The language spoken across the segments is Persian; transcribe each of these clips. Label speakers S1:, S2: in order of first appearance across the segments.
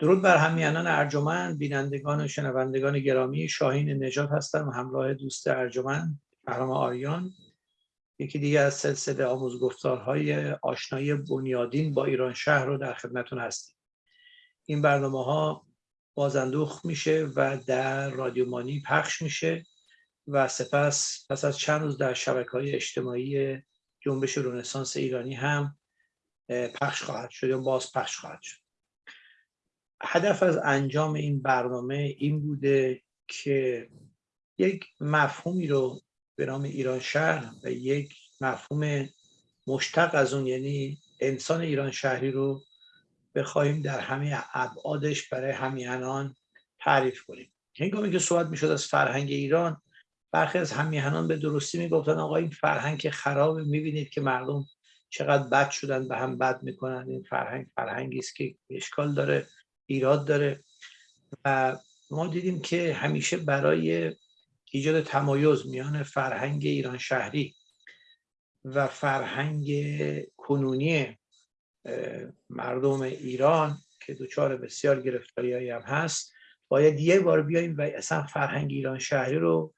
S1: درود بر همیانان ارجمند بینندگان و شنوندگان گرامی. شاهین نجات هستم همراه دوست ارجمند فرام آریان. یکی دیگه از سلسله آموزگفتارهای آشنایی بنیادین با ایران شهر رو در خدمتون هستیم. این برنامه ها بازندوخ میشه و در رادیومانی پخش میشه و سپس پس از چند روز در شبکه های اجتماعی جنبش رونسانس ایرانی هم پخش خواهد شد یا باز پخش خواهد شد. هدف از انجام این برنامه این بوده که یک مفهومی رو به نام ایران شهر و یک مفهوم مشتق از اون یعنی انسان ایران شهری رو بخواهیم در همه ابعادش برای همیهنان تعریف کنیم. هنگامی که صحبت می‌شد از فرهنگ ایران برخی از همیهنان به درستی می‌گفتن آقا این فرهنگ که خرابه می‌بینید که مردم چقدر بد شدن به هم بد می‌کنن این فرهنگ فرهنگی است که اشکال داره. ایراد داره و ما دیدیم که همیشه برای ایجاد تمایز میان فرهنگ ایران شهری و فرهنگ کنونی مردم ایران که دوچار بسیار گرفتاری هم هست باید یه بار بیاییم و اصلا فرهنگ ایران شهری رو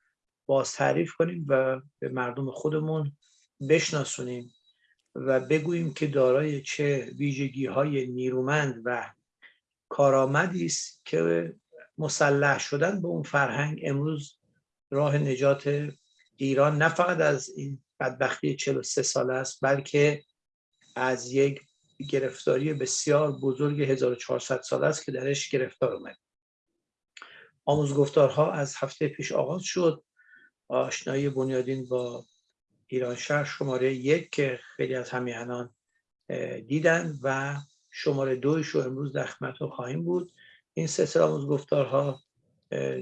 S1: باز تعریف کنیم و به مردم خودمون بشناسونیم و بگوییم که دارای چه ویژگی های نیرومند و کارآمدی است که مسلح شدن به اون فرهنگ امروز راه نجات ایران نه فقط از این بدبختی 43 ساله است بلکه از یک گرفتاری بسیار بزرگ 1400 ساله است که درش گرفتار اومد. آموزگفتارها از هفته پیش آغاز شد. آشنایی بنیادین با ایران شهر شماره یک که خیلی از همیهنان دیدن و شماره دویش رو امروز در خدمتتون خواهیم بود. این سلسله آموزگفتارها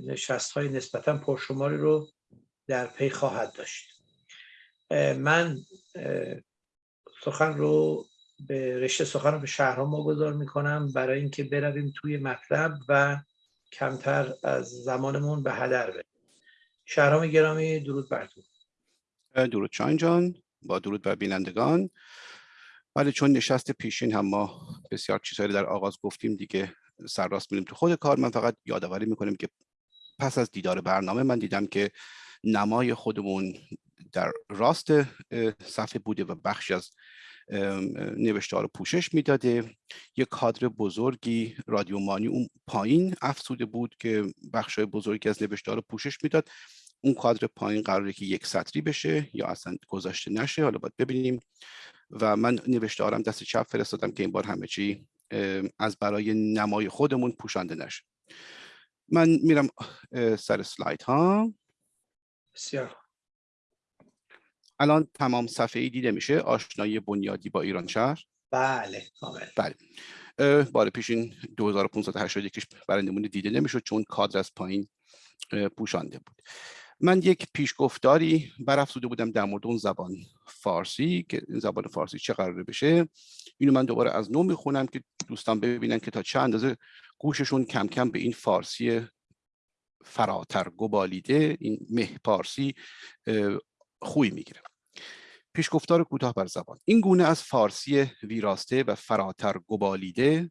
S1: نشست های نسبتا پرشماری رو در پی خواهد داشت. من سخن رو به رشته سخن رو به شهرها ما می‌کنم برای اینکه برویم توی مطلب و کمتر از زمانمون به هدر بریم. شهرام گرامی درود بر تو.
S2: درود چان جان با درود بر بینندگان. ولی چون نشست پیشین هم ما بسیار چیزهایی در آغاز گفتیم دیگه سرراست میریم تو خود کار. من فقط یادآوری می‌کنیم که پس از دیدار برنامه من دیدم که نمای خودمون در راست صفحه بوده و بخشی از نوشته رو پوشش می‌داده. یک کادر بزرگی رادیومانی اون پایین افسوده بود که بخش بزرگی از نوشته رو پوشش می‌داد. اون کادر پایین قراره که یک سطری بشه یا اصلا گذاشته نشه. حالا باید ببینیم. و من نوشته آرم دست چپ فرستادم که این بار همه چی از برای نمای خودمون پوشانده نشه. من میرم سر سلاید ها.
S1: بسیار.
S2: الان تمام صفحه ای دیده میشه آشنایی بنیادی با ایران شهر.
S1: بله کامل.
S2: بله. بار پیشین 2581 برای نمونه دیده نمی‌شد چون کادر از پایین پوشانده بود. من یک پیشگفتاری برافزوده بودم در مورد اون زبان فارسی که این زبان فارسی چه قراره بشه. اینو من دوباره از نو می‌خونم که دوستان ببینن که تا چه اندازه گوششون کم کم به این فارسی فراتر گبالیده این مه پارسی خوی می‌گیره. پیشگفتار کوتاه بر زبان. این گونه از فارسی ویراسته و فراتر گبالیده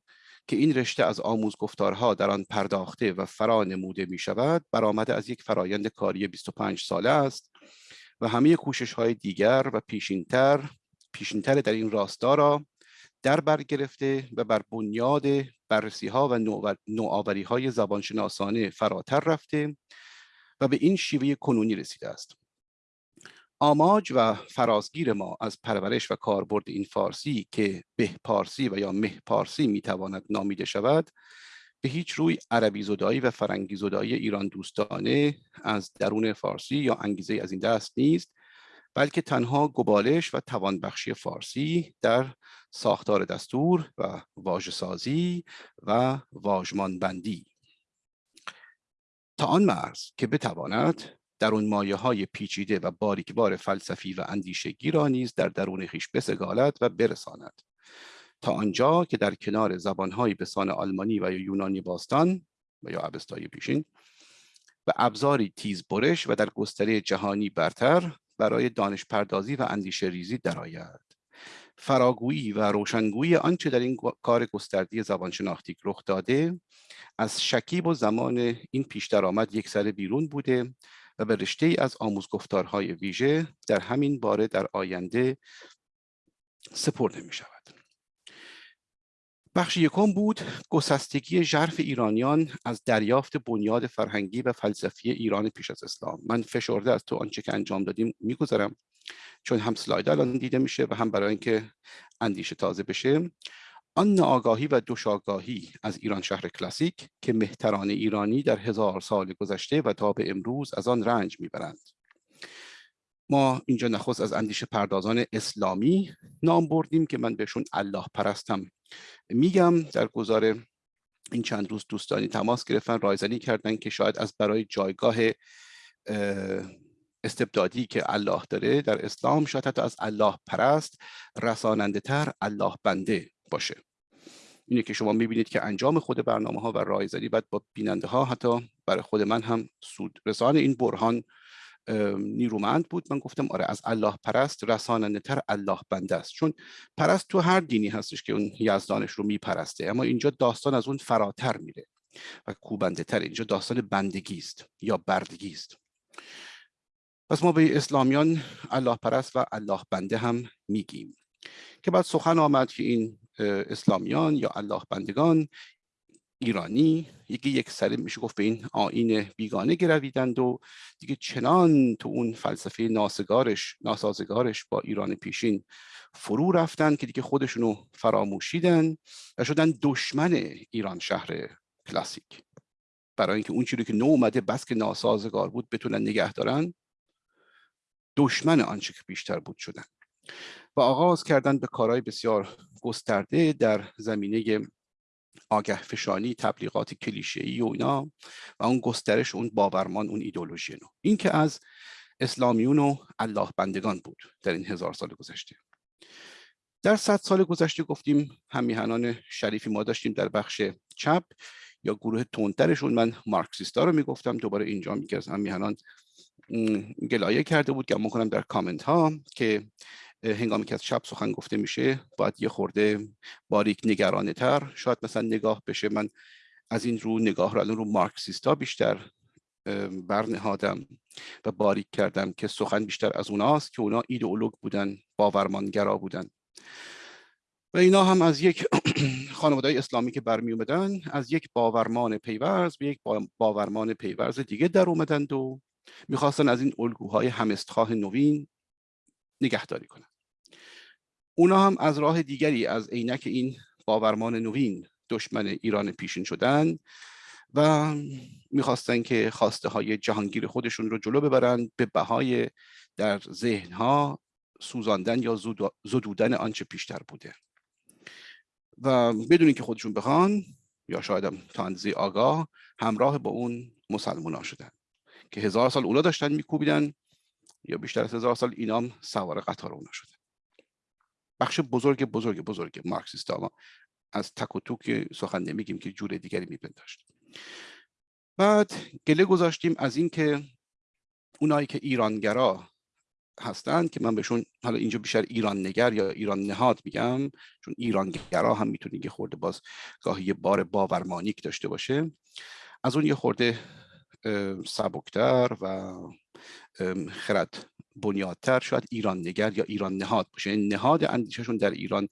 S2: که این رشته از آموز گفتارها در آن پرداخته و فرا نموده می شود برآمده از یک فرایند کاری 25 ساله است و همه کوشش های دیگر و پیشینتر پیشینتر در این راستا را در بر گرفته و بر بنیاد بررسی ها و نوآوری های زبانشناسانه فراتر رفته و به این شیوه کنونی رسیده است. آماج و فرازگیر ما از پرورش و کاربرد این فارسی که به پارسی و یا مه پارسی می‌تواند نامیده شود به هیچ روی عربی زدایی و فرنگی زدایی ایران دوستانه از درون فارسی یا انگیزه از این دست نیست بلکه تنها گبالش و توانبخشی فارسی در ساختار دستور و واژه سازی و واژمان بندی تا آن مرز که بتواند در اون مایه های پیچیده و باریکبار فلسفی و اندیشگی را نیز در درون خیش بسگالد و برساند. تا آنجا که در کنار زبانهای بسان آلمانی و یونانی باستان و یا عبستای پیشین و ابزاری تیز برش و در گستره جهانی برتر برای دانش پردازی و اندیشه ریزی درآید. فراگویی و روشنگویی آنچه در این کار گستردی زبانشناختی رخ داده از شکیب و زمان این پیش درآمد یک سر بیرون بوده و به رشته از آموزگفتارهای ویژه در همین باره در آینده سپرده می شود. بخش یکم بود گسستگی ژرف ایرانیان از دریافت بنیاد فرهنگی و فلسفی ایران پیش از اسلام من فشرده از تو آنچه که انجام دادیم می‌گذارم چون هم سلاید الان دیده میشه و هم برای اینکه اندیشه تازه بشه آن ناآگاهی و دوشاگاهی از ایران شهر کلاسیک که مهتران ایرانی در هزار سال گذشته و تا به امروز از آن رنج می‌برند. ما اینجا نخست از اندیشه پردازان اسلامی نام بردیم که من بهشون الله پرستم. میگم در گذار این چند روز دوستانی تماس گرفتن رایزنی کردن که شاید از برای جایگاه استبدادی که الله داره در اسلام شاید حتی از الله پرست رساننده تر الله بنده باشه. اینه که شما می‌بینید که انجام خود برنامه ها و رایزنی باید با بیننده ها حتی برای خود من هم سود رسان این برهان نیرومند بود. من گفتم آره از الله پرست رساننده تر الله بنده است. چون پرست تو هر دینی هستش که اون یزدانش رو میپرسته اما اینجا داستان از اون فراتر میره و کوبنده تر اینجا داستان بندگی است یا بردگی است. پس ما به اسلامیان الله پرست و الله بنده هم میگیم که بعد سخن آمد که این اسلامیان یا الله بندگان ایرانی یکی یک سره میشه گفت به این آین بیگانه گرویدند و دیگه چنان تو اون فلسفه ناسگارش ناسازگارش با ایران پیشین فرو رفتن که دیگه خودشونو فراموشیدن و شدن دشمن ایران شهر کلاسیک. برای اینکه اون چیزی که نو اومده بس که ناسازگار بود بتونن نگه دارن دشمن آنچه که بیشتر بود شدن. و آغاز کردن به کارهای بسیار گسترده در زمینه آگه فشانی تبلیغات کلیشه‌ای و اینا و اون گسترش اون باورمان اون ایدولوژی نو. این که از اسلامیون و الله بندگان بود در این هزار سال گذشته. در صد سال گذشته گفتیم همیهنان شریفی ما داشتیم در بخش چپ یا گروه تندترشون. من مارکسیستا رو می‌گفتم دوباره اینجا میگه از همیهنان گلایه کرده بود. که کنم در کامنت ها که هنگامی که از چپ سخن گفته میشه باید یه خورده باریک نگرانه تر شاید مثلا نگاه بشه. من از این رو نگاه رو الان رو مارکسیستا بیشتر برنهادم و باریک کردم که سخن بیشتر از اوناست که اونا ایدئولوگ بودن باورمانگرا بودن. و اینا هم از یک خانواده اسلامی که برمی اومدن از یک باورمان پیورز به یک باورمان پیورز دیگه در اومدند و می‌خواستن از این الگوهای همستخواه نوین نگهداری کنن. اونا هم از راه دیگری از عینک این باورمان نوین دشمن ایران پیشین شدن و می‌خواستن که خواسته های جهانگیر خودشون رو جلو ببرند به بهای در ذهنها سوزاندن یا زدودن آنچه پیشتر بوده. و بدون که خودشون بخوان یا شاید هم تا اندازه آگاه همراه با اون مسلمان ها شدن که هزار سال اونا داشتن میکوبیدن یا بیشتر از هزار سال اینام سوار قطار اونا شده بخش بزرگ بزرگ بزرگ مارکسیست ما از تک و توک سخن نمیگیم که جور دیگری میپنداشت بعد گله گذاشتیم از اینکه اونایی که ایرانگرا هستند که من بهشون حالا اینجا بیشتر ایران نگر یا ایران نهاد میگم چون ایرانگرا هم می‌تونه یه خورده باز گاهی بار باورمانیک داشته باشه. از اون یه خورده سبکتر و خرد بنیادتر شاید ایران نگر یا ایران نهاد باشه. یعنی نهاد اندیششون در ایران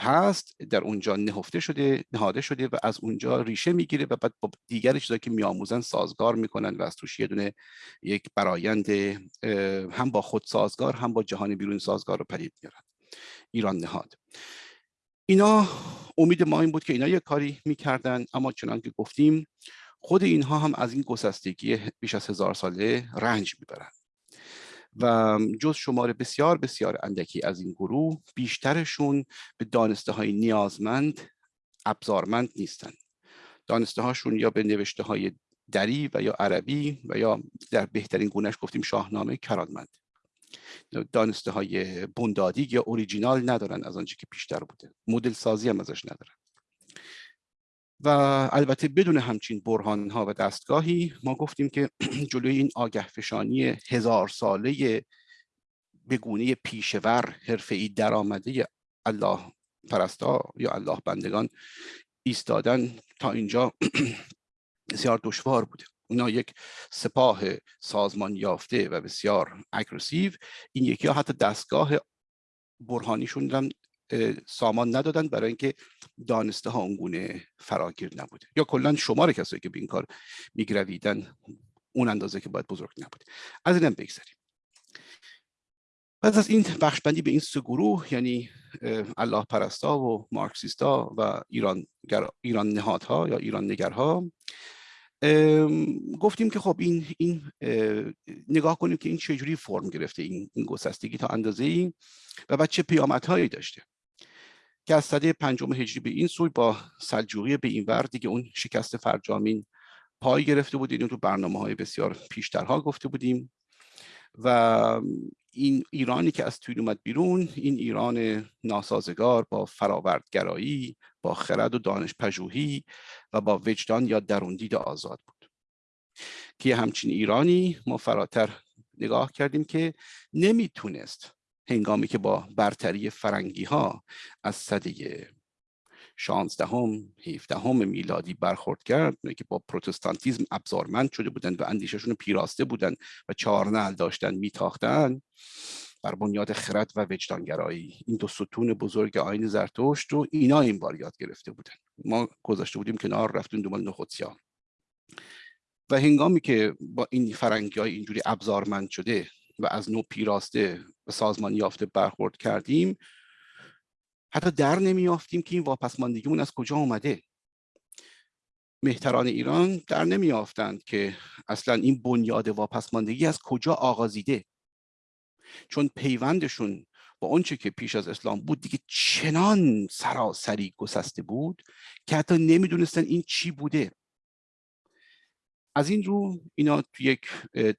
S2: هست در اونجا نهفته شده نهاده شده و از اونجا ریشه می‌گیره و بعد با دیگر چیزایی که میآموزن سازگار می‌کنن و از توش یه دونه یک برایند هم با خود سازگار هم با جهان بیرون سازگار رو پدید میارن ایران نهاد. اینا امید ما این بود که اینا یه کاری می‌کردن اما چنان که گفتیم خود اینها هم از این گسستگی بیش از هزار ساله رنج می‌برند و جز شمار بسیار بسیار اندکی از این گروه بیشترشون به دانسته های نیازمند ابزارمند نیستند دانسته هاشون یا به نوشته های دری و یا عربی و یا در بهترین گونهش گفتیم شاهنامه کرانمند دانسته های بندادی یا اوریجینال ندارن از آنچه که بیشتر بوده. مدل سازی هم ازش ندارن. و البته بدون همچین برهان ها و دستگاهی ما گفتیم که جلوی این آگه فشانی هزار ساله به گونه پیشور حرفه‌ای درآمده الله پرستا یا الله بندگان ایستادن تا اینجا بسیار دشوار بوده. اونا یک سپاه سازمان یافته و بسیار اگرسیو این یکی ها حتی دستگاه برهانیشون هم سامان ندادن برای اینکه دانسته ها اونگونه فراگیر نبوده. یا کلا شمار کسایی که به این کار میگرویدن اون اندازه که باید بزرگ نبوده. از اینم بگذاریم پس از این بخشبندی به این سه گروه یعنی الله پرستا و مارکسیستا و ایران, ایران نهادها یا ایران نگرها گفتیم که خب این, این نگاه کنیم که این چجوری فرم گرفته این, این گسستگی تا اندازه ای و بعد چه پیامدهایی داشته. که از صده پنجم هجری به این سوی با سلجوقی به این ور دیگه اون شکست فرجامین پای گرفته بود اینو تو برنامه های بسیار پیشترها گفته بودیم. و این ایرانی که از توی اومد بیرون این ایران ناسازگار با فراوردگرایی با خرد و دانش پژوهی و با وجدان یا دروندید آزاد بود. که همچین ایرانی ما فراتر نگاه کردیم که نمی‌تونست هنگامی که با برتری فرنگی ها از صده شانزدهم هیفدهم میلادی برخورد کرد که با پروتستانتیزم ابزارمند شده بودند و اندیششون پیراسته بودند و چهارنعل داشتن میتاختن بر بنیاد خرد و وجدانگرایی. این دو ستون بزرگ آین زرتشت رو اینا این بار یاد گرفته بودن ما گذاشته بودیم کنار رفتیم دنبال نخودسیان و هنگامی که با این فرنگی های اینجوری ابزارمند شده و از نوع پیراسته و سازمان یافته برخورد کردیم. حتی در نمیافتیم که این واپسماندگیمون از کجا اومده. مهتران ایران در نمیافتند که اصلا این بنیاد واپسماندگی از کجا آغازیده. چون پیوندشون با اونچه که پیش از اسلام بود دیگه چنان سراسری گسسته بود که حتی نمی‌دونستن این چی بوده. از این رو اینا تو یک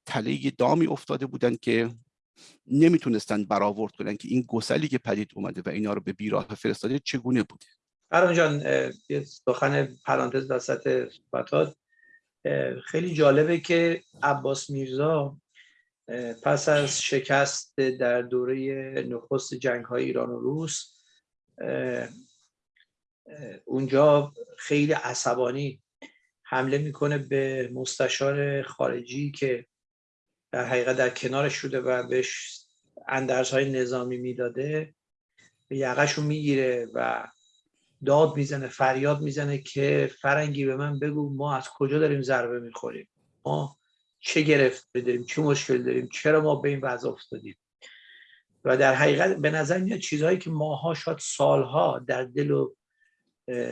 S2: تله دامی افتاده بودن که نمی‌تونستن برآورد کنن که این گسلی که پدید اومده و اینا رو به بیراه فرستاده چگونه بوده؟
S1: فران جان یه سخن پرانتز وسط صحبتات خیلی جالبه که عباس میرزا پس از شکست در دوره نخست جنگ های ایران و روس اونجا خیلی عصبانی حمله می‌کنه به مستشار خارجی که در حقیقت در کنارش شده و بهش اندرزهای نظامی می‌داده. به یقهشو می‌گیره و داد می‌زنه فریاد می‌زنه که فرنگی به من بگو ما از کجا داریم ضربه می‌خوریم؟ ما چه گرفت داریم چه مشکل داریم؟ چرا ما به این وضع افتادیم؟ و در حقیقت به نظر میاد چیزهایی که ماها شاید سالها در دل و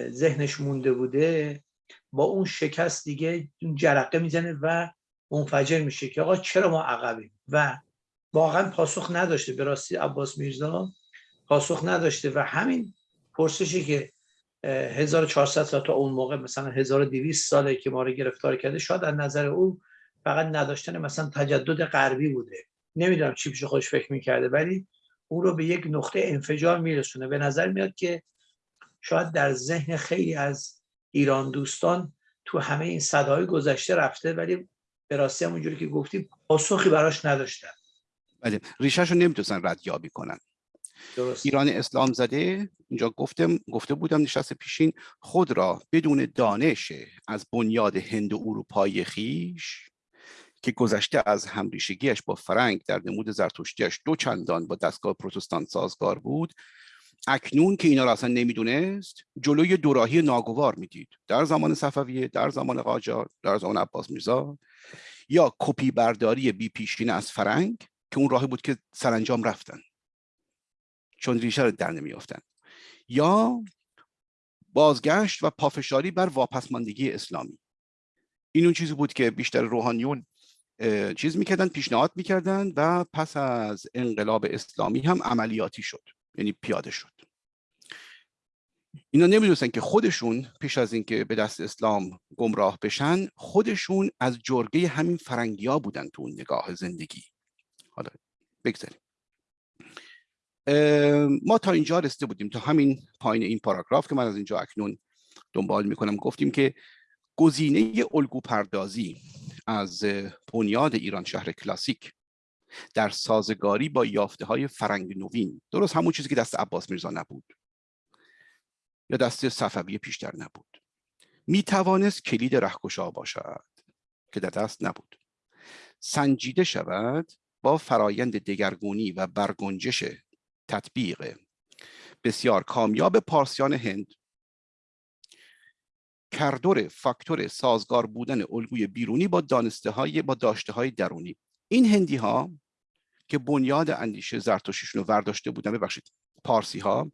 S1: ذهنش مونده بوده با اون شکست دیگه اون جرقه می‌زنه و منفجر میشه که آقا چرا ما عقبیم؟ و واقعا پاسخ نداشته به راستی عباس میرزا پاسخ نداشته و همین پرسشی که 1400 سال تا اون موقع مثلا 1200 ساله که ما رو گرفتار کرده شاید از نظر او فقط نداشتن مثلا تجدد غربی بوده. نمی‌دونم چی پیش خودش فکر می‌کرده ولی اون رو به یک نقطه انفجار میرسونه. به نظر میاد که شاید در ذهن خیلی از ایران دوستان تو همه این صدای گذشته رفته ولی به راستی همونجوری که گفتیم پاسخی براش نداشتن
S2: بله ریشهش رو نمی‌تونستن ردیابی کنن درست. ایران اسلام زده اینجا گفتم گفته بودم نشست پیشین خود را بدون دانش از بنیاد هند و اروپای خیش که گذشته از همریشگیش با فرنگ در نمود زرتشتیش دو چندان با دستگاه پروتستان سازگار بود اکنون که اینا را اصلا نمی‌دونست جلوی دوراهی ناگوار می‌دید. در زمان صفویه در زمان قاجار در زمان عباس میرزا یا کپی برداری بی پیشین از فرنگ که اون راهی بود که سرانجام رفتن. چون ریشه رو در نمیافتن. یا بازگشت و پافشاری بر واپسماندگی اسلامی. این اون چیزی بود که بیشتر روحانیون چیز می‌کردن پیشنهاد می‌کردن و پس از انقلاب اسلامی هم عملیاتی شد. یعنی پیاده شد. اینا نمی‌دونستن که خودشون پیش از اینکه به دست اسلام گمراه بشن خودشون از جرگه همین فرنگیا بودن تو اون نگاه زندگی. حالا بگذاریم. ما تا اینجا رسیده بودیم. تا همین پایین این پاراگراف که من از اینجا اکنون دنبال می‌کنم گفتیم که گزینه الگو پردازی از بنیاد ایران شهر کلاسیک در سازگاری با یافته های فرنگ نوین. درست همون چیزی که دست عباس میرزا نبود. یا دست صفوی پیشتر نبود. می توانست کلید رهکشا باشد که در دست نبود. سنجیده شود با فرایند دگرگونی و برگنجش تطبیق. بسیار کامیاب پارسیان هند. کردور فاکتور سازگار بودن الگوی بیرونی با دانسته های با داشته های درونی. این هندی ها که بنیاد اندیشه زرتشتیشون رو ورداشته بودن ببخشید پارسی ها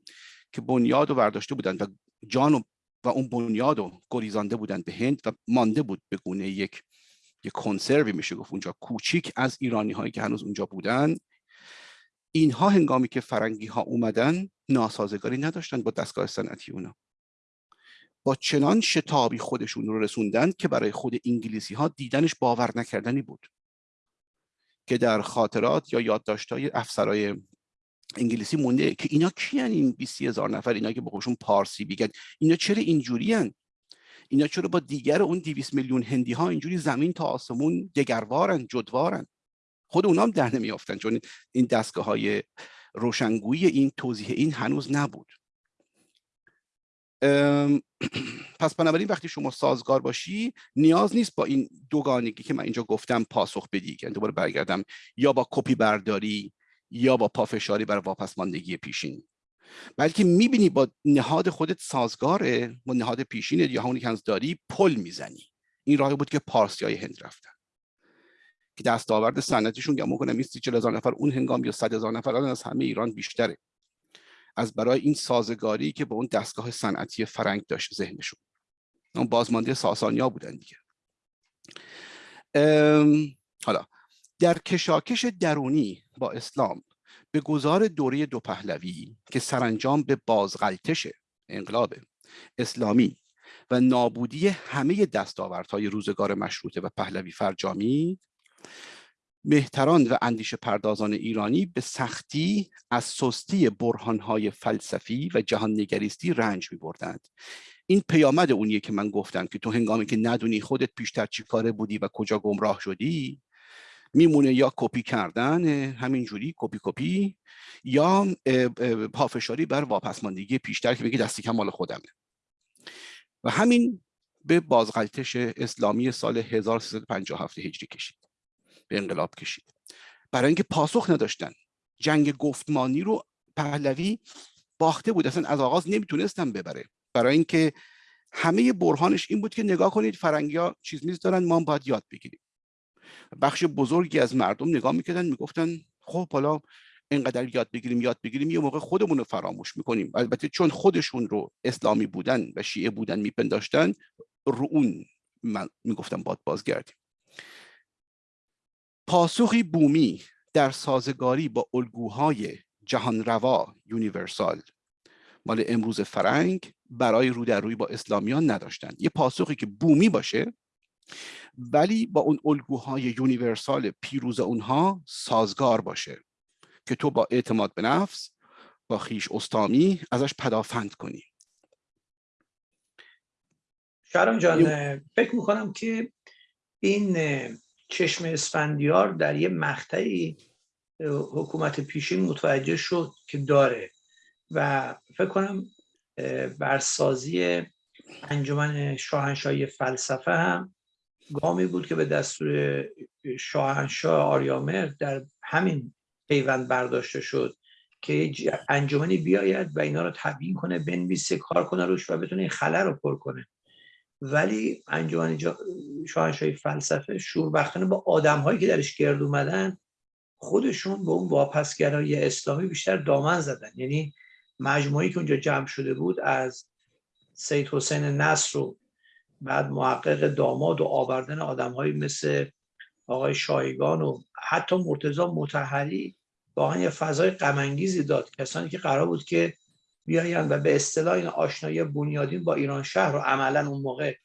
S2: که بنیاد رو ورداشته بودن و جان و, و اون بنیاد رو گریزانده بودن به هند و مانده بود به گونه یک یک کنسروی میشه گفت اونجا. کوچیک از ایرانی هایی که هنوز اونجا بودن. اینها هنگامی که فرنگی ها اومدن ناسازگاری نداشتن با دستگاه صنعتی اونا. با چنان شتابی خودشون رو رسوندن که برای خود انگلیسی ها دیدنش باور نکردنی بود. که در خاطرات یا یادداشت‌های افسرای انگلیسی مونده که اینا کیان این 20 هزار نفر اینا که با پارسی بیگن اینا چرا اینجوریان؟ اینا چرا با دیگر اون 200 میلیون هندی ها اینجوری زمین تا آسمون دگروارن جدوارن خود اونا هم در نمیافتن چون این دستگاه های روشنگویی این توضیح این هنوز نبود. پس بنابراین وقتی شما سازگار باشی نیاز نیست با این دوگانگی که من اینجا گفتم پاسخ بدی یعنی دوباره برگردم یا با کپی برداری یا با پافشاری برای واپسماندگی پیشین. بلکه می‌بینی با نهاد خودت سازگاره با نهاد پیشین یا همونی که داری پل می‌زنی. این راهی بود که پارسی های هند رفتن. که دستاورد سنتیشون گمون کنم میستی چل هزار نفر اون هنگام یا صد هزار نفر از همه ایران بیشتره. از برای این سازگاری که به اون دستگاه صنعتی فرنگ داشت ذهنشون. اون بازمانده ساسانیا بودن دیگه. حالا در کشاکش درونی با اسلام به گذار دوره دو پهلوی که سرانجام به بازغلتش انقلاب اسلامی و نابودی همه دستاوردهای روزگار مشروطه و پهلوی فرجامی مهتران و اندیشه پردازان ایرانی به سختی از سستی برهانهای فلسفی و جهان نگریستی رنج می بردند. این پیامد اونیه که من گفتم که تو هنگامی که ندونی خودت پیشتر چی کاره بودی و کجا گمراه شدی میمونه یا کپی کردن همینجوری کپی کپی یا پافشاری بر واپسماندگی پیشتر که میگه دستی کم مال خودمه و همین به بازغلطش اسلامی سال 1357 هجری کشید به انقلاب کشید. برای اینکه پاسخ نداشتن. جنگ گفتمانی رو پهلوی باخته بود. اصلا از آغاز نمی‌تونستن ببره. برای اینکه همه برهانش این بود که نگاه کنید فرنگیا چیز میز دارن ما باید یاد بگیریم. بخش بزرگی از مردم نگاه می‌کردن می‌گفتن خب حالا اینقدر یاد بگیریم یاد بگیریم یه موقع خودمون رو فراموش می‌کنیم. البته چون خودشون رو اسلامی بودن و شیعه بودن میپنداشتن رو اون من می‌گفتم باد بازگردیم. پاسخی بومی در سازگاری با الگوهای جهان روا یونیورسال. مال امروز فرنگ برای رو در روی با اسلامیان نداشتن. یه پاسخی که بومی باشه ولی با اون الگوهای یونیورسال پیروز اونها سازگار باشه که تو با اعتماد به نفس با خیش استامی ازش پدافند کنی.
S1: شهرام جان فکر می‌کنم که این چشم اسفندیار در یه مقطعی حکومت پیشین متوجه شد که داره و فکر کنم برسازی انجمن شاهنشاهی فلسفه هم گامی بود که به دستور شاهنشاه آریامر در همین پیوند برداشته شد که انجمنی بیاید و اینا رو تبیین کنه بنویسه کار کنه روش و بتونه این خلا رو پر کنه. ولی انجمن شاهنشاهی فلسفه شوربختانه با آدم هایی که درش گرد اومدن خودشون به اون واپسگرایی اسلامی بیشتر دامن زدن. یعنی مجموعی که اونجا جمع شده بود از سید حسین نصر و بعد محقق داماد و آوردن آدم مثل آقای شایگان و حتی مرتضا متحری واقعا یه فضای غمانگیزی داد. کسانی که قرار بود که بیاین و به اصطلاح این آشنایی بنیادین با ایران شهر رو عملا اون موقع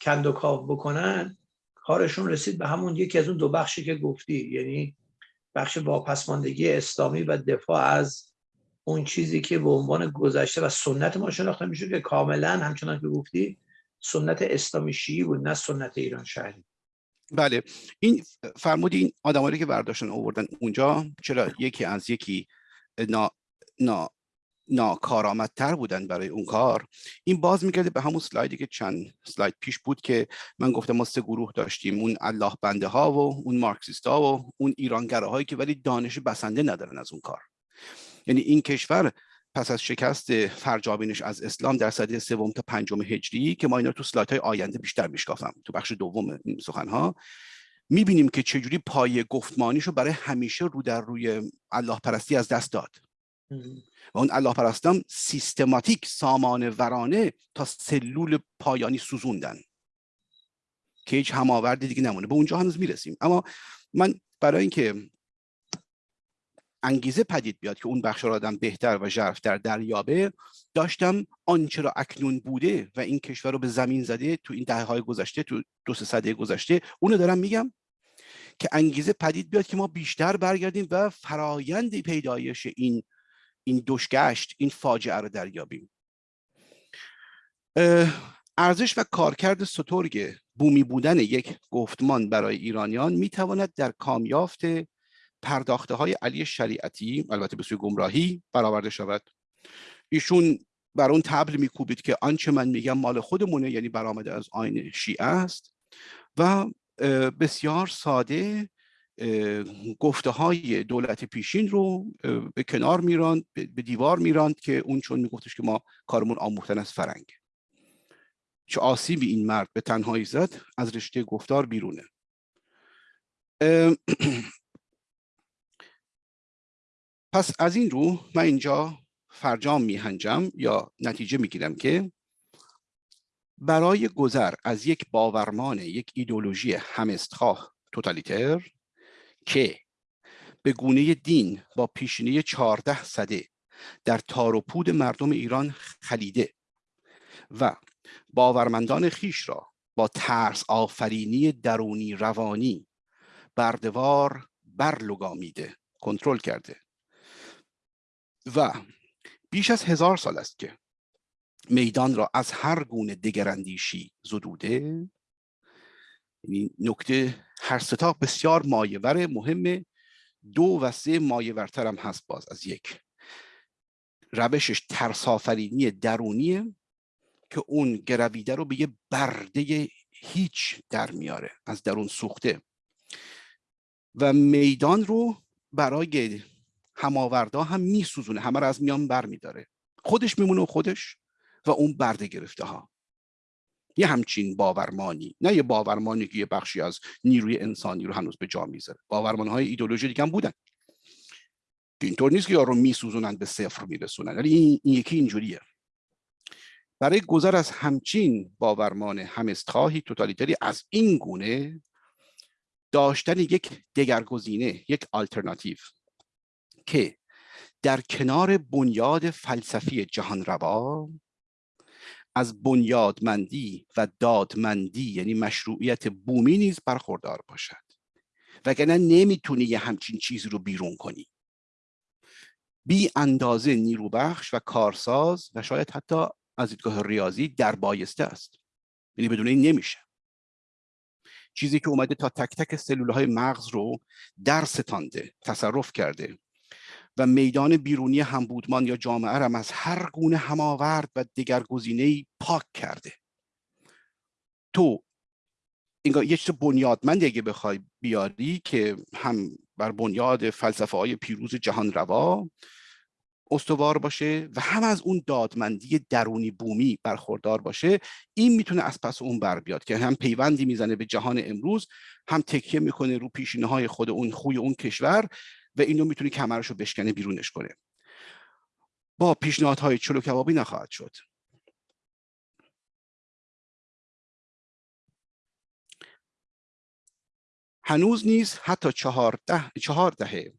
S1: کند و کاو بکنن کارشون رسید به همون یکی از اون دو بخشی که گفتی یعنی بخش واپسماندگی اسلامی و دفاع از اون چیزی که به عنوان گذشته و سنت ما شناخته میشه که کاملا همچنان که گفتی سنت اسلامی شیعی بود نه سنت ایران شهری.
S2: بله. این فرمودی این آدمایی که برداشتن آوردن اونجا چرا یکی از یکی نا, نا ناکارآمدتر بودن برای اون کار. این باز میگرده به همون سلایدی که چند سلاید پیش بود که من گفتم ما سه گروه داشتیم. اون الله بنده ها و اون مارکسیست ها و اون ایرانگره هایی که ولی دانش بسنده ندارن از اون کار. یعنی این کشور پس از شکست فرجابینش از اسلام در سده سوم تا پنجم هجری که ما اینا تو سلایت های آینده بیشتر میشکافم تو بخش دوم سخن ها می‌بینیم که چجوری پای گفتمانیشو برای همیشه رو در روی الله پرستی از دست داد. و اون الله پرستان سیستماتیک سامان ورانه تا سلول پایانی سوزوندن. که هیچ هماوردی دیگه نمونه. به اونجا هنوز می‌رسیم. اما من برای اینکه انگیزه پدید بیاد که اون بخش را آدم بهتر و ژرفتر دریابه داشتم آنچه را اکنون بوده و این کشور رو به زمین زده تو این دهه های گذشته تو دو سه سده گذشته اونو دارم میگم که انگیزه پدید بیاد که ما بیشتر برگردیم و فرایند پیدایش این این دشگشت این فاجعه رو دریابیم. ارزش و کارکرد سترگ بومی بودن یک گفتمان برای ایرانیان می‌تواند در کامیافت پرداخته های علی شریعتی البته به سوی گمراهی برآورده شود. ایشون بر اون تبل میکوبید که آنچه من میگم مال خودمونه یعنی برآمده از آین شیعه است و بسیار ساده گفته های دولت پیشین رو به کنار میراند به دیوار میراند که اون چون میگفتش که ما کارمون آموختن از فرنگ. چه آسیبی این مرد به تنهایی زد از رشته گفتار بیرونه. پس از این رو من اینجا فرجام میهنجم یا نتیجه می‌گیرم که برای گذر از یک باورمان یک ایدولوژی همستخواه توتالیتر که به گونه دین با پیشینه چهارده صده در تار و پود مردم ایران خلیده و باورمندان خیش را با ترس آفرینی درونی روانی بردوار برلگامیده کنترل کرده. و بیش از هزار سال است که میدان را از هر گونه دگراندیشی زدوده. یعنی نکته هر ستا بسیار مایور مهم دو و سه مایورتر هم هست باز از یک. روشش ترسافرینی درونیه که اون گرویده رو به یه برده هیچ در میاره از درون سوخته. و میدان رو برای هماوردا هم میسوزونه همه رو از میان بر میداره. خودش میمونه و خودش و اون برده گرفته ها یه همچین باورمانی نه یه باورمانی که یه بخشی از نیروی انسانی رو هنوز به جا می‌ذاره. باورمان های ایدولوژی دیگه هم بودن. اینطور نیست که یارو میسوزونن به صفر میرسونن. ولی این, این یکی اینجوریه. برای گذر از همچین باورمان همستخواهی توتالیتری از این گونه داشتن یک دگرگزینه یک آلترناتیو که در کنار بنیاد فلسفی جهان روا از بنیادمندی و دادمندی یعنی مشروعیت بومی نیز برخوردار باشد. وگرنه نمی‌تونی یه همچین چیزی رو بیرون کنی. بی اندازه نیروبخش و کارساز و شاید حتی از دیدگاه ریاضی در بایسته است. یعنی بدون این نمیشه. چیزی که اومده تا تک تک سلول های مغز رو در ستانده تصرف کرده و میدان بیرونی همبودمان یا جامعه رم از هر گونه هماورد و دگرگزینه پاک کرده. تو اینگاه یه چیز بنیادمندی اگه بخوای بیاری که هم بر بنیاد فلسفه های پیروز جهان روا استوار باشه و هم از اون دادمندی درونی بومی برخوردار باشه این می‌تونه از پس اون بر بیاد که هم پیوندی می‌زنه به جهان امروز هم تکیه می‌کنه رو پیشینه های خود اون خوی اون کشور و اینو می‌تونه کمرش رو بشکنه بیرونش کنه با پیشنهادهای چلو کبابی نخواهد شد. هنوز نیز حتی چهارده چهار دهه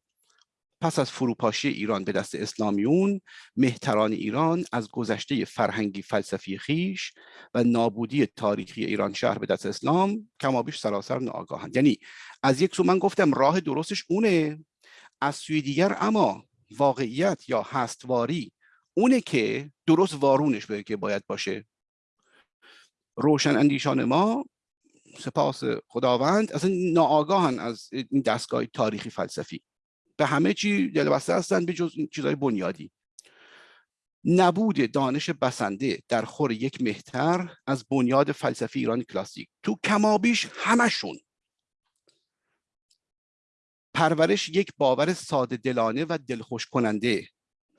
S2: پس از فروپاشی ایران به دست اسلامیون مهتران ایران از گذشته فرهنگی فلسفی خیش و نابودی تاریخی ایران شهر به دست اسلام کمابیش سراسر ناآگاهند. یعنی از یک سو من گفتم راه درستش اونه. از سوی دیگر اما واقعیت یا هستواری اونه که درست وارونش به که باید باشه. روشن اندیشان ما سپاس خداوند اصلا ناآگاهن از این دستگاه تاریخی فلسفی. به همه چی دلبسته هستن به جز چیزهای بنیادی. نبود دانش بسنده در خور یک مهتر از بنیاد فلسفی ایران کلاسیک. تو کمابیش همشون پرورش یک باور ساده دلانه و دلخوش کننده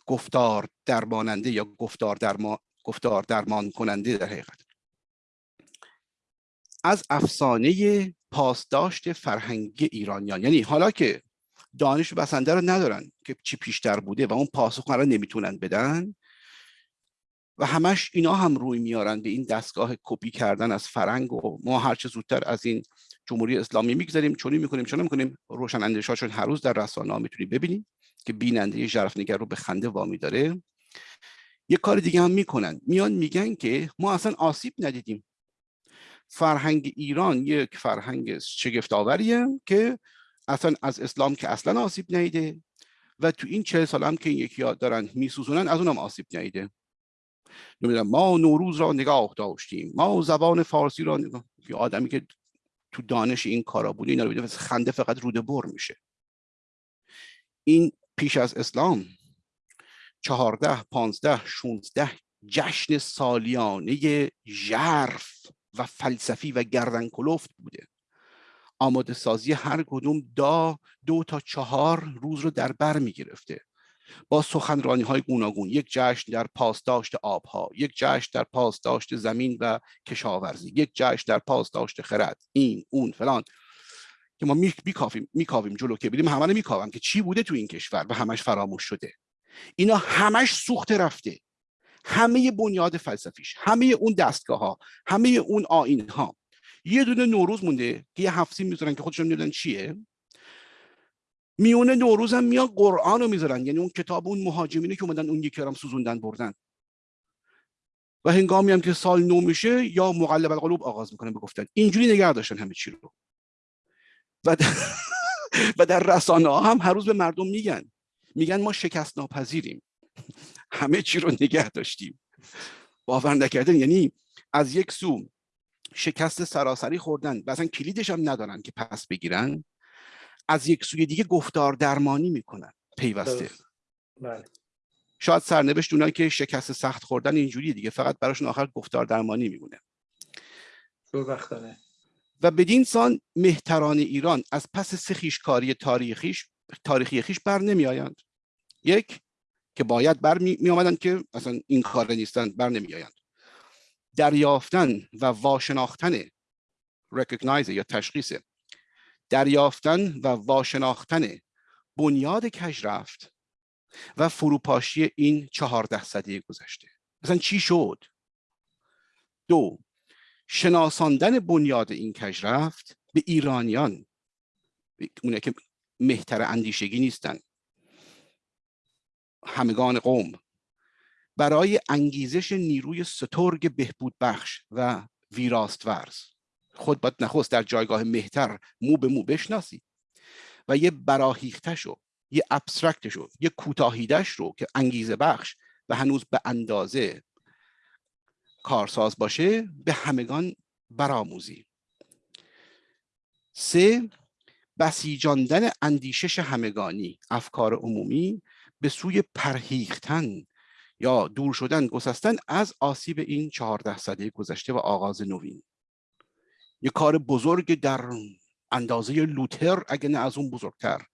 S2: گفتار درماننده یا گفتار درمان گفتار درمان کننده در حقیقت. از افسانه پاسداشت فرهنگی ایرانیان. یعنی حالا که دانش بسنده رو ندارن که چی پیشتر بوده و اون پاسخ رو نمی‌تونن بدن و همش اینا هم روی میارن به این دستگاه کپی کردن از فرنگ و ما هرچه زودتر از این جمهوری اسلامی می‌گذاریم چونی می‌کنیم چون می‌کنیم. روشن اندیشاشون هر روز در رسانه ها می‌تونی ببینیم که بیننده نگر رو به خنده وامی داره. یه کار دیگه هم می‌کنن. میان میگن که ما اصلا آسیب ندیدیم. فرهنگ ایران یک فرهنگ شگفت آوریه که اصلا از اسلام که اصلا آسیب ندیده و تو این چه سال هم که این یکی دارن میسوزونن از اونم آسیب ندیده ما نوروز را نگاه داشتیم ما زبان فارسی را نگاه آدمی که تو دانش این کارا بوده اینا رو خنده فقط روده بر میشه. این پیش از اسلام چهارده پانزده شونزده جشن سالیانه ژرف و فلسفی و گردن کلفت بوده. آماده سازی هر کدوم دا دو تا چهار روز رو در بر می گرفته با سخنرانی های گوناگون یک جشن در پاسداشت آبها یک جشن در پاسداشت زمین و کشاورزی یک جشن در پاسداشت خرد این اون فلان. که ما میکاویم میکاویم جلو که بریم همه میکاوم که چی بوده تو این کشور و همش فراموش شده. اینا همش سوخته رفته. همه بنیاد فلسفیش همه اون دستگاه ها همه اون آین ها یه دونه نوروز مونده که یه هفتی می‌ذارن که خودشون نمی‌دونن چیه. میونه نوروز هم میان قرآن رو می‌ذارن. یعنی اون کتاب اون مهاجمینی که اومدن اون یکی هم سوزوندن بردن. و هنگامی هم که سال نو میشه یا مقلب القلوب آغاز می‌کنن به گفتن. اینجوری نگه داشتن همه چی رو. و در, و در رسانه ها هم هر روز به مردم میگن. میگن ما شکست ناپذیریم همه چی رو نگه داشتیم. باور نکردن یعنی از یک سو شکست سراسری خوردن. و اصلا کلیدش هم ندارن که پس بگیرن. از یک سوی دیگه گفتار درمانی می‌کنن. پیوسته.
S1: بله.
S2: شاید سرنوشت اونایی که شکست سخت خوردن اینجوری دیگه فقط براشون آخر گفتار درمانی میمونه. و بدین سان مهتران ایران از پس سخیشکاری تاریخیش تاریخی خیش بر نمی آیند یک که باید بر می, آمدن که اصلا این کار نیستن بر نمی آیند دریافتن و واشناختن recognize یا تشخیص. دریافتن و واشناختن بنیاد کجرفت و فروپاشی این چهارده صده گذشته. مثلا چی شد؟ دو شناساندن بنیاد این کجرفت به ایرانیان. اونه که مهتر اندیشگی نیستن. همگان قوم. برای انگیزش نیروی سترگ بهبود بخش و ویراست ورز خود باید نخست در جایگاه مهتر مو به مو بشناسی. و یه براهیختش رو یه ابسترکتش رو یه کوتاهیدش رو که انگیزه بخش و هنوز به اندازه کارساز باشه به همگان برآموزی. سه بسیجاندن اندیشش همگانی افکار عمومی به سوی پرهیختن یا دور شدن گسستن از آسیب این چهارده سده گذشته و آغاز نوین. یه کار بزرگ در اندازه لوتر اگه نه از اون بزرگتر.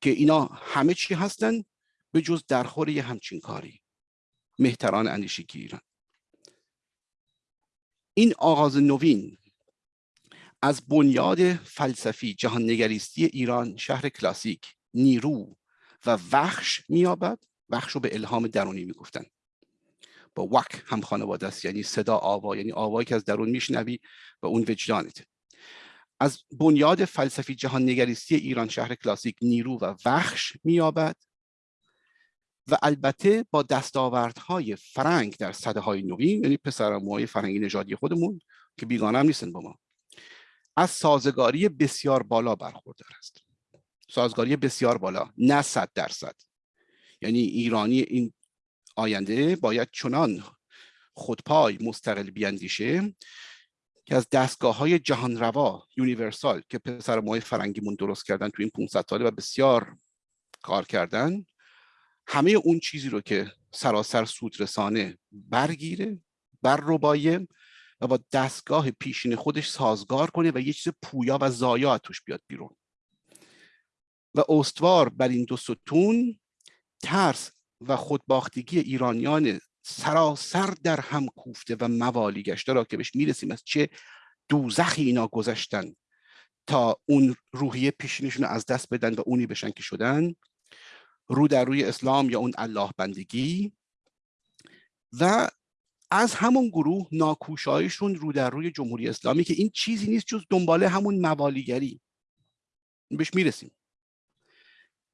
S2: که اینا همه چی هستن به جز درخور یه همچین کاری. مهتران اندیشی ایران این آغاز نوین از بنیاد فلسفی جهان نگریستی ایران شهر کلاسیک نیرو و وخش میابد وخش رو به الهام درونی می‌گفتن. با وک هم خانواده است یعنی صدا آوا یعنی آوایی که از درون میشنوی و اون وجدانت. از بنیاد فلسفی جهان نگریستی ایران شهر کلاسیک نیرو و وخش میابد و البته با دستاوردهای فرنگ در صده های نوین یعنی پسرموهای فرنگی نژادی خودمون که بیگانه هم نیستن با ما از سازگاری بسیار بالا برخوردار است. سازگاری بسیار بالا نه صد درصد. یعنی ایرانی این آینده باید چنان خودپای مستقل بیاندیشه که از دستگاه های جهان روا universal که پسرعموهای فرنگیمون درست کردن تو این 500 ساله و بسیار کار کردن همه اون چیزی رو که سراسر سود رسانه برگیره بر ربایه و با دستگاه پیشین خودش سازگار کنه و یه چیز پویا و زایا توش بیاد بیرون. و استوار بر این دو ستون ترس و خودباختگی ایرانیان سراسر در هم کوفته و موالی گشته را که بهش می‌رسیم از چه دوزخی اینا گذشتن تا اون روحیه پیشینشون از دست بدن و اونی بشن که شدن رو در روی اسلام یا اون الله بندگی و از همون گروه ناکوشایشون رو در روی جمهوری اسلامی که این چیزی نیست جز دنباله همون موالیگری. بهش می‌رسیم.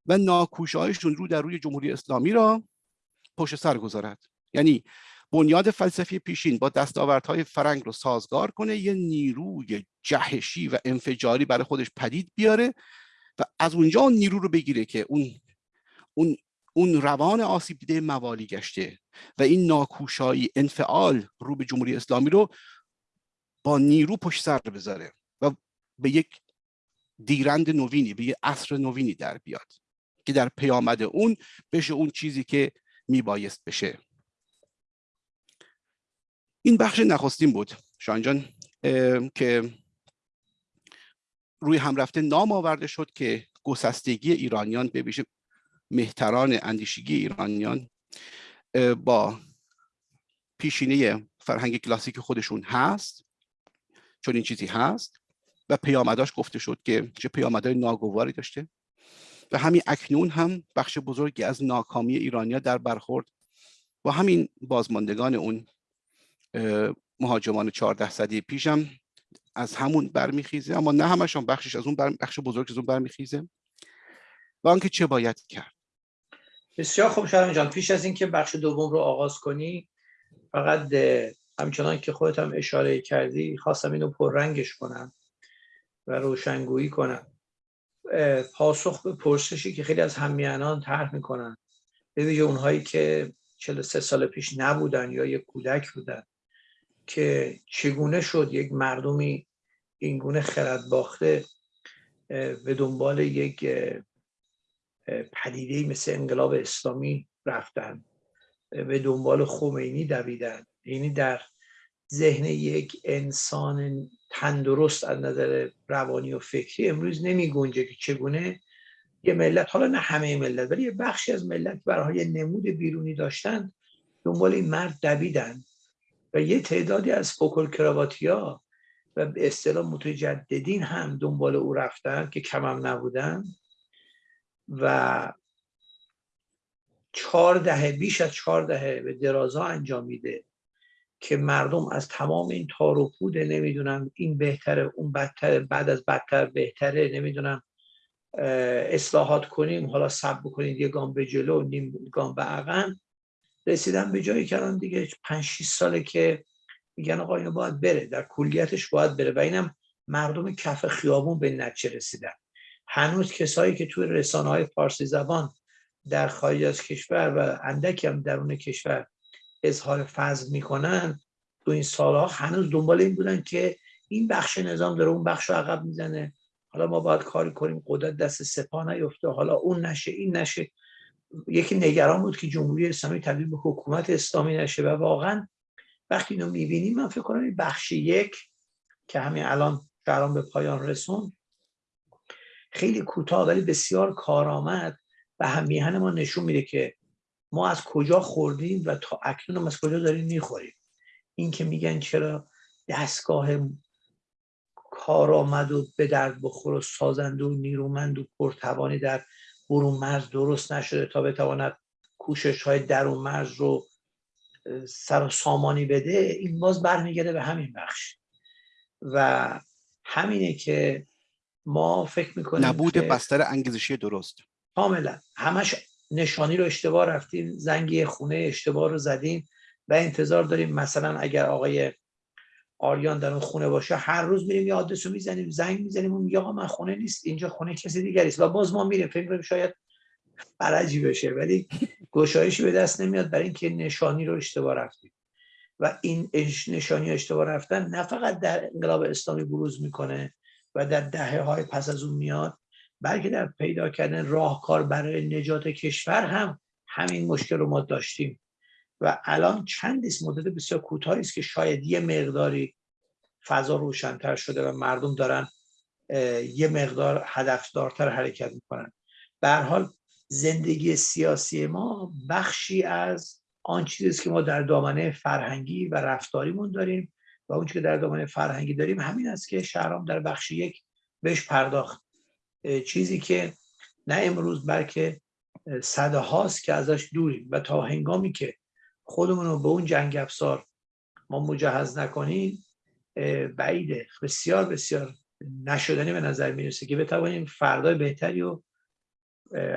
S2: و ناکوشایشون رو در روی جمهوری اسلامی را پشت سر گذارد. یعنی بنیاد فلسفی پیشین با دستاوردهای فرنگ رو سازگار کنه یه نیروی جهشی و انفجاری برای خودش پدید بیاره و از اونجا اون نیرو رو بگیره که اون اون اون روان آسیب دیده موالی گشته و این ناکوشایی انفعال رو به جمهوری اسلامی رو با نیرو پشت سر بذاره و به یک دیرند نوینی به یک عصر نوینی در بیاد. که در پیامد اون بشه اون چیزی که میبایست بشه. این بخش نخستین بود. شانجان که روی هم رفته نام آورده شد که گسستگی ایرانیان به ویژه مهتران اندیشگی ایرانیان با پیشینه فرهنگ کلاسیک خودشون هست چون این چیزی هست و پیامداش گفته شد که چه پیامدهای ناگواری داشته. و همین اکنون هم بخش بزرگی از ناکامی ایرانیا در برخورد با همین بازماندگان اون مهاجمان 14 صدی پیشم از همون برمیخیزه اما نه همشون بخشش از اون بخش بزرگ از اون برمیخیزه و آنکه چه باید کرد.
S1: بسیار خوب شرم جان. پیش از اینکه بخش دوم رو آغاز کنی فقط همچنان که خودت هم اشاره کردی خواستم اینو پررنگش کنم و روشنگویی کنم. پاسخ به پرسشی که خیلی از همیانان طرح می‌کنن. به ویژه اونهایی که 43 سال پیش نبودن یا یک کودک بودن که چگونه شد یک مردمی اینگونه خرد باخته به دنبال یک پدیده مثل انقلاب اسلامی رفتن به دنبال خمینی دویدن. یعنی در ذهن یک انسان تندرست از نظر روانی و فکری امروز نمی گنجه که چگونه یه ملت حالا نه همه ملت ولی یه بخشی از ملت برای نمود بیرونی داشتن دنبال این مرد دویدن و یه تعدادی از فوکل کراواتیا و به اصطلاح متجددین هم دنبال او رفتن که کمم نبودن و چهار دهه بیش از چهار دهه به درازا انجام میده. که مردم از تمام این تار و پود نمی‌دونم این بهتره اون بدتره بعد از بدتر بهتره نمی‌دونم اصلاحات کنیم حالا سب بکنید یه گام به جلو نیم گام به عقب. رسیدن به جایی که دیگه 5 6 ساله که میگن آقا اینو باید بره در کلیتش باید بره. و اینم مردم کف خیابون به نتیجه رسیدن. هنوز کسایی که توی رسانه های فارسی زبان در خارج از کشور و اندکی هم درون کشور اظهار فضل می‌کنن تو این سالها هنوز دنبال این بودن که این بخش نظام داره اون بخش رو عقب می‌زنه. حالا ما باید کاری کنیم قدرت دست سپاه نیفته حالا اون نشه این نشه. یکی نگران بود که جمهوری اسلامی تبدیل به حکومت اسلامی نشه و واقعا وقتی اینو می‌بینیم من فکر کنم این بخش یک که همین الان شهران به پایان رسون خیلی کوتاه ولی بسیار کارآمد و هم میهن ما نشون میده که ما از کجا خوردیم و تا اکنون از کجا داریم می‌خوریم. این که میگن چرا دستگاه کارآمد و به درد بخور و سازنده و نیرومند و پرتوانی در برون مرز درست نشده تا بتواند کوشش های درون مرز رو سر سامانی بده این باز برمیگرده به همین بخش. و همینه که ما فکر می‌کنیم
S2: نبود بستر انگیزشی درست.
S1: کاملا. همش نشانی رو اشتباه رفتیم زنگی خونه اشتباه رو زدیم و انتظار داریم مثلا اگر آقای آریان در اون خونه باشه هر روز میریم یه آدرس رو می‌زنیم زنگ می‌زنیم اون میگه آقا من خونه نیست اینجا خونه کسی دیگری است و باز ما میریم. فکر کنیم شاید فرجی بشه ولی گشایشی به دست نمیاد برای اینکه نشانی رو اشتباه رفتیم و این نشانی اشتباه رفتن نه فقط در انقلاب اسلامی بروز می‌کنه و در دهه های پس از اون میاد بلکه در پیدا کردن راهکار برای نجات کشور هم همین مشکل رو ما داشتیم. و الان چند مدت بسیار کوتاهی است که شاید یه مقداری فضا روشنتر شده و مردم دارن یه مقدار هدفدارتر حرکت می‌کنن. به حال زندگی سیاسی ما بخشی از آن چیزی که ما در دامنه فرهنگی و رفتاریمون داریم و اون که در دامنه فرهنگی داریم همین است که شهرام در بخش یک بهش پرداخت. چیزی که نه امروز بلکه صده هاست که ازش دوریم و تا هنگامی که خودمون رو به اون جنگ افسار ما مجهز نکنیم بعیده بسیار بسیار نشدنی به نظر می‌رسه که بتوانیم فردای بهتری و